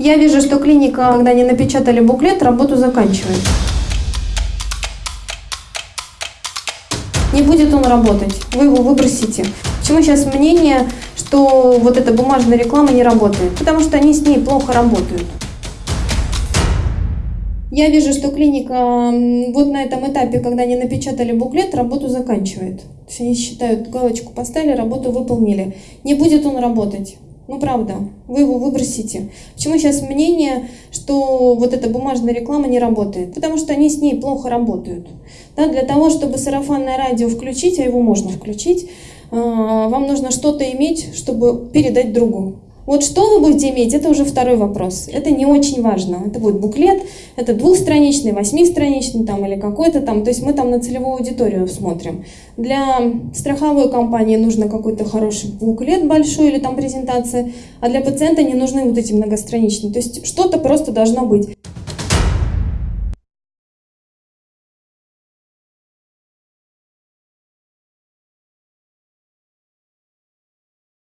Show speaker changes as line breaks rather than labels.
Я вижу, что клиника, когда не напечатали буклет, работу заканчивает. Не будет он работать, вы его выбросите. Почему сейчас мнение, что вот эта бумажная реклама не работает? Потому что они с ней плохо работают. Я вижу, что клиника вот на этом этапе, когда не напечатали буклет, работу заканчивает. То они считают, галочку поставили, работу выполнили. Не будет он работать. Ну правда, вы его выбросите. Почему сейчас мнение, что вот эта бумажная реклама не работает? Потому что они с ней плохо работают. Да, для того, чтобы сарафанное радио включить, а его можно включить, э, вам нужно что-то иметь, чтобы передать другу. Вот что вы будете иметь, это уже второй вопрос. Это не очень важно. Это будет буклет, это двухстраничный, восьмистраничный там, или какой-то там. То есть мы там на целевую аудиторию смотрим. Для страховой компании нужно какой-то хороший буклет большой или там презентация, а для пациента не нужны вот эти многостраничные. То есть что-то просто должно быть.